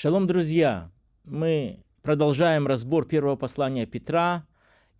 Шалом, друзья! Мы продолжаем разбор первого послания Петра,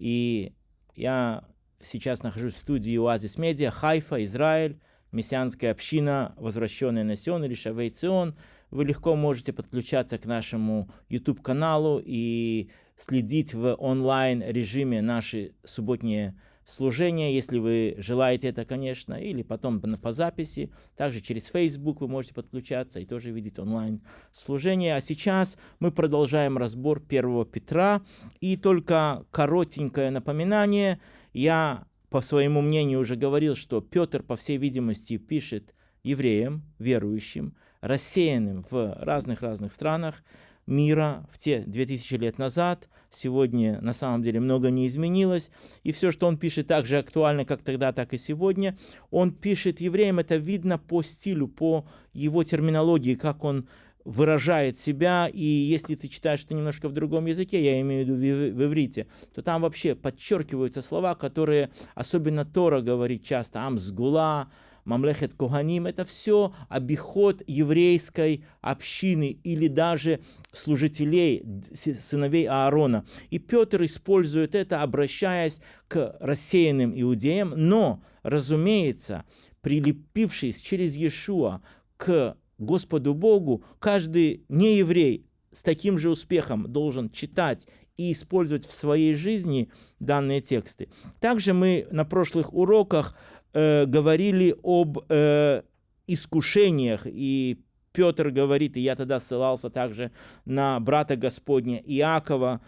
и я сейчас нахожусь в студии Оазис Медиа, Хайфа, Израиль, мессианская община, возвращенная на Сион или Шавей Цион. Вы легко можете подключаться к нашему YouTube-каналу и следить в онлайн-режиме наши субботние служения, если вы желаете это, конечно, или потом по записи. Также через Facebook вы можете подключаться и тоже видеть онлайн служение. А сейчас мы продолжаем разбор 1 Петра. И только коротенькое напоминание. Я по своему мнению уже говорил, что Петр, по всей видимости, пишет евреям, верующим, рассеянным в разных-разных странах, мира в те 2000 лет назад. Сегодня на самом деле много не изменилось. И все, что он пишет, так же актуально, как тогда, так и сегодня. Он пишет евреям, это видно по стилю, по его терминологии, как он выражает себя, и если ты читаешь это немножко в другом языке, я имею в виду в, иврите, то там вообще подчеркиваются слова, которые особенно Тора говорит часто, амсгула, Мамлехет Коганим, это все обиход еврейской общины или даже служителей, сыновей Аарона. И Петр использует это, обращаясь к рассеянным иудеям, но, разумеется, прилепившись через Иешуа к Господу Богу, каждый нееврей с таким же успехом должен читать и использовать в своей жизни данные тексты. Также мы на прошлых уроках э, говорили об э, искушениях, и Петр говорит, и я тогда ссылался также на брата Господня Иакова,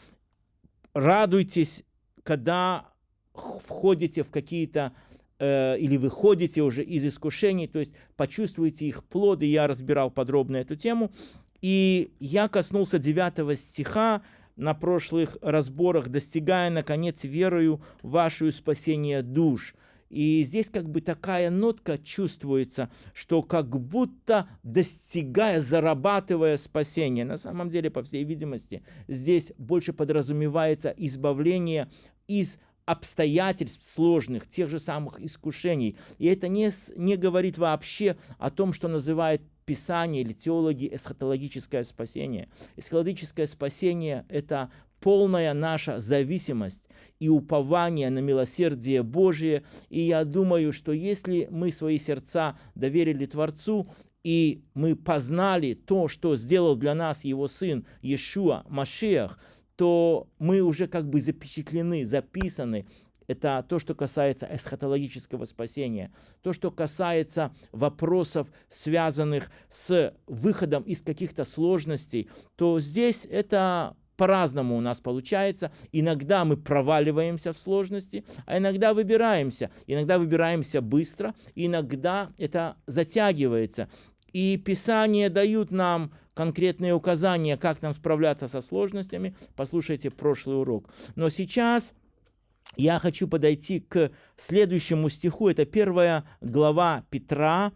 радуйтесь, когда входите в какие-то э, или выходите уже из искушений, то есть почувствуете их плоды, я разбирал подробно эту тему, и я коснулся 9 стиха на прошлых разборах, достигая, наконец, верою вашу спасение душ – и здесь как бы такая нотка чувствуется, что как будто достигая, зарабатывая спасение. На самом деле, по всей видимости, здесь больше подразумевается избавление из обстоятельств сложных, тех же самых искушений. И это не, не говорит вообще о том, что называют Писание или теологи эсхатологическое спасение. Эсхатологическое спасение – это полная наша зависимость и упование на милосердие Божие. И я думаю, что если мы свои сердца доверили Творцу, и мы познали то, что сделал для нас Его Сын Иешуа Машех, то мы уже как бы запечатлены, записаны это то, что касается эсхатологического спасения. То, что касается вопросов, связанных с выходом из каких-то сложностей, то здесь это по-разному у нас получается. Иногда мы проваливаемся в сложности, а иногда выбираемся. Иногда выбираемся быстро, иногда это затягивается. И Писания дают нам конкретные указания, как нам справляться со сложностями. Послушайте прошлый урок. Но сейчас я хочу подойти к следующему стиху. Это первая глава Петра,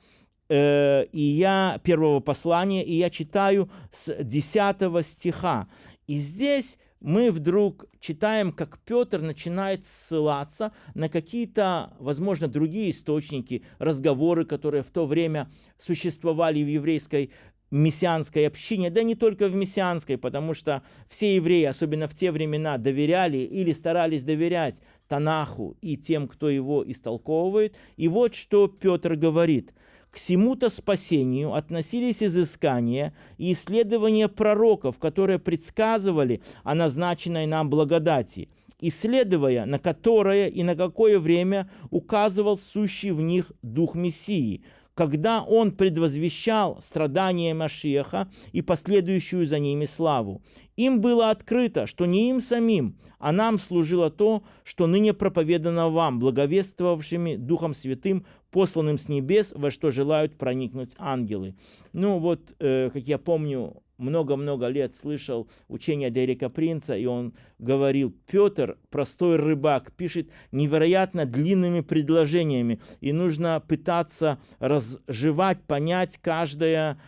э, и я первого послания, и я читаю с 10 стиха. И здесь мы вдруг читаем, как Петр начинает ссылаться на какие-то, возможно, другие источники, разговоры, которые в то время существовали в еврейской мессианской общине, да не только в мессианской, потому что все евреи, особенно в те времена, доверяли или старались доверять Танаху и тем, кто его истолковывает. И вот что Петр говорит – к всему-то спасению относились изыскания и исследования пророков, которые предсказывали о назначенной нам благодати, исследуя на которое и на какое время указывал сущий в них Дух Мессии, когда он предвозвещал страдания Машеха и последующую за ними славу. Им было открыто, что не им самим, а нам служило то, что ныне проповедано вам, благовествовавшими Духом Святым посланным с небес, во что желают проникнуть ангелы. Ну вот, э, как я помню, много-много лет слышал учение Дерека Принца, и он говорил, Петр, простой рыбак, пишет невероятно длинными предложениями, и нужно пытаться разжевать, понять каждое,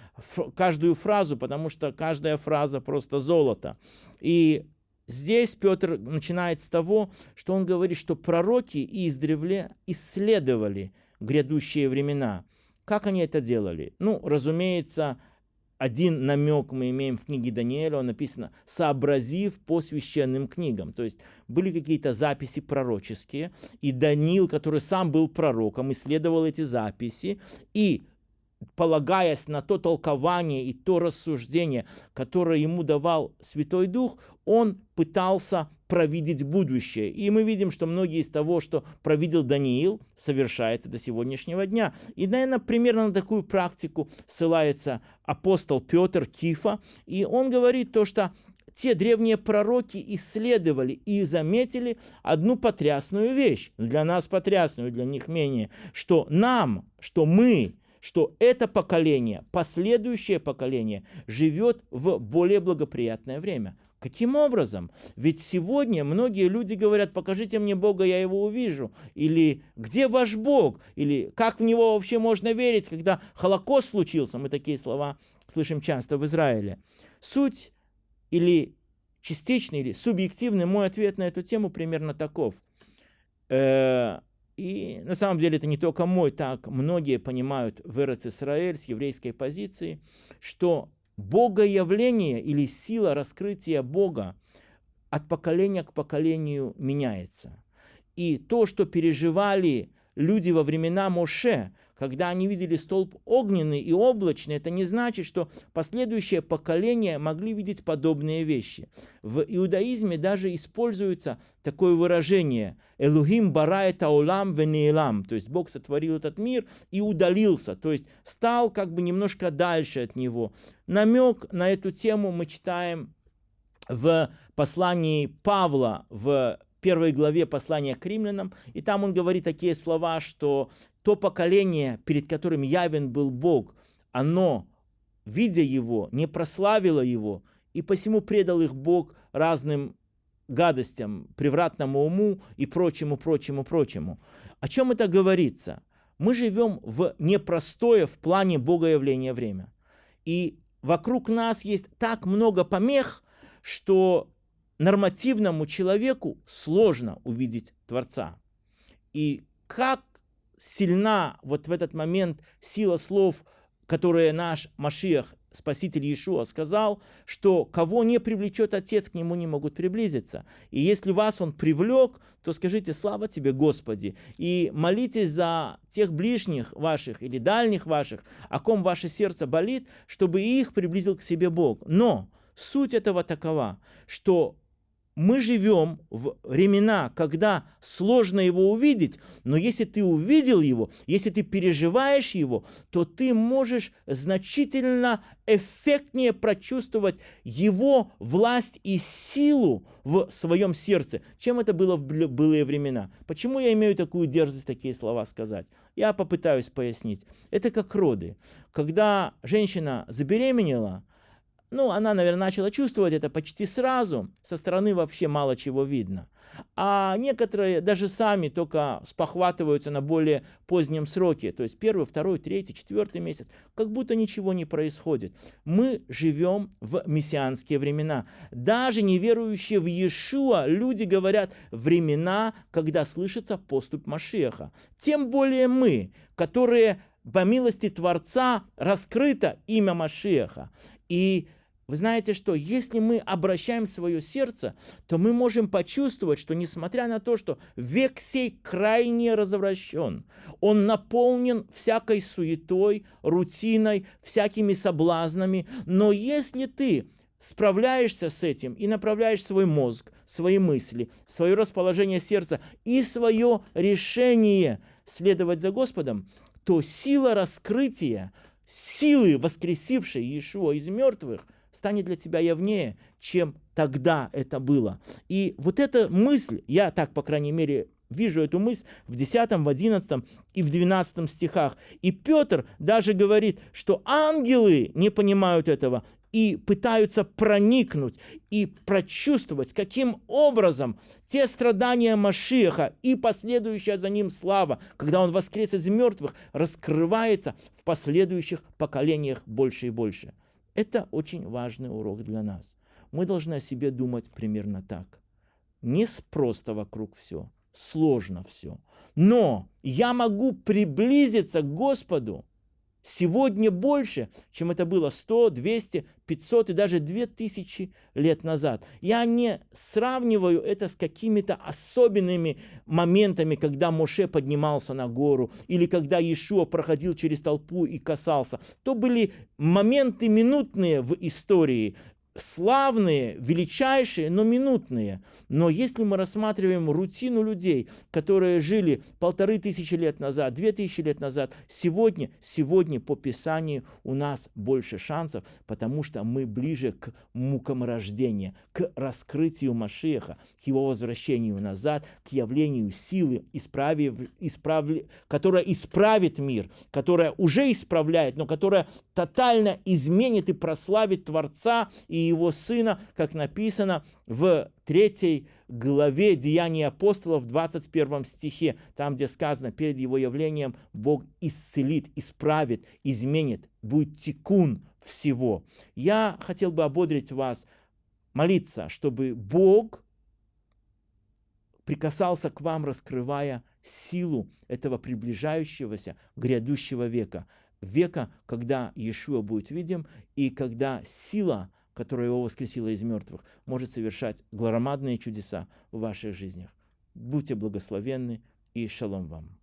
каждую фразу, потому что каждая фраза просто золото. И Здесь Петр начинает с того, что он говорит, что пророки издревле исследовали грядущие времена. Как они это делали? Ну, разумеется, один намек мы имеем в книге Даниэля, он написано «сообразив по священным книгам». То есть были какие-то записи пророческие, и Даниил, который сам был пророком, исследовал эти записи, и полагаясь на то толкование и то рассуждение, которое ему давал Святой Дух, он пытался провидеть будущее. И мы видим, что многие из того, что провидел Даниил, совершается до сегодняшнего дня. И, наверное, примерно на такую практику ссылается апостол Петр Кифа. И он говорит то, что те древние пророки исследовали и заметили одну потрясную вещь, для нас потрясную, для них менее, что нам, что мы, что это поколение, последующее поколение живет в более благоприятное время. Каким образом? Ведь сегодня многие люди говорят, покажите мне Бога, я его увижу. Или где ваш Бог? Или как в него вообще можно верить, когда Холокост случился? Мы такие слова слышим часто в Израиле. Суть или частичный, или субъективный мой ответ на эту тему примерно таков. Э, и на самом деле это не только мой, так многие понимают в Исраэль с еврейской позиции, что богоявление или сила раскрытия Бога от поколения к поколению меняется. И то, что переживали люди во времена Моше, когда они видели столб огненный и облачный, это не значит, что последующие поколения могли видеть подобные вещи. В иудаизме даже используется такое выражение «Элухим барает аулам венеэлам», то есть Бог сотворил этот мир и удалился, то есть стал как бы немножко дальше от него. Намек на эту тему мы читаем в послании Павла в первой главе послания к римлянам, и там он говорит такие слова, что то поколение, перед которым явен был Бог, оно, видя его, не прославило его, и посему предал их Бог разным гадостям, превратному уму и прочему, прочему, прочему. О чем это говорится? Мы живем в непростое в плане богоявления время. И вокруг нас есть так много помех, что нормативному человеку сложно увидеть Творца. И как сильна вот в этот момент сила слов, которые наш Машиах, Спаситель Иешуа, сказал, что кого не привлечет Отец, к нему не могут приблизиться. И если вас Он привлек, то скажите «Слава тебе, Господи!» и молитесь за тех ближних ваших или дальних ваших, о ком ваше сердце болит, чтобы их приблизил к себе Бог. Но суть этого такова, что мы живем в времена, когда сложно его увидеть, но если ты увидел его, если ты переживаешь его, то ты можешь значительно эффектнее прочувствовать его власть и силу в своем сердце, чем это было в былые времена. Почему я имею такую дерзость такие слова сказать? Я попытаюсь пояснить. Это как роды. Когда женщина забеременела, ну, она, наверное, начала чувствовать это почти сразу. Со стороны вообще мало чего видно. А некоторые даже сами только спохватываются на более позднем сроке. То есть первый, второй, третий, четвертый месяц. Как будто ничего не происходит. Мы живем в мессианские времена. Даже неверующие в Иешуа люди говорят времена, когда слышится поступ Машеха. Тем более мы, которые по милости Творца раскрыто имя Машеха. И вы знаете что, если мы обращаем свое сердце, то мы можем почувствовать, что несмотря на то, что век сей крайне развращен, он наполнен всякой суетой, рутиной, всякими соблазнами, но если ты справляешься с этим и направляешь свой мозг, свои мысли, свое расположение сердца и свое решение следовать за Господом, то сила раскрытия, силы, воскресившей Иешуа из мертвых – станет для тебя явнее, чем тогда это было. И вот эта мысль, я так, по крайней мере, вижу эту мысль в 10, в 11 и в 12 стихах. И Петр даже говорит, что ангелы не понимают этого и пытаются проникнуть и прочувствовать, каким образом те страдания Машиаха и последующая за ним слава, когда он воскрес из мертвых, раскрывается в последующих поколениях больше и больше. Это очень важный урок для нас. Мы должны о себе думать примерно так. Не просто вокруг все, сложно все. Но я могу приблизиться к Господу сегодня больше, чем это было 100, 200, 500 и даже 2000 лет назад. Я не сравниваю это с какими-то особенными моментами, когда Моше поднимался на гору или когда Иешуа проходил через толпу и касался. То были моменты минутные в истории славные, величайшие, но минутные. Но если мы рассматриваем рутину людей, которые жили полторы тысячи лет назад, две тысячи лет назад, сегодня, сегодня по Писанию у нас больше шансов, потому что мы ближе к мукам рождения, к раскрытию Машеха, к его возвращению назад, к явлению силы, исправив, исправли, которая исправит мир, которая уже исправляет, но которая тотально изменит и прославит Творца и его сына, как написано в третьей главе Деяний апостолов, в 21 стихе, там, где сказано, перед его явлением Бог исцелит, исправит, изменит, будет тикун всего. Я хотел бы ободрить вас, молиться, чтобы Бог прикасался к вам, раскрывая силу этого приближающегося грядущего века. Века, когда Иешуа будет видим, и когда сила которая его воскресила из мертвых, может совершать громадные чудеса в ваших жизнях. Будьте благословенны и шалом вам.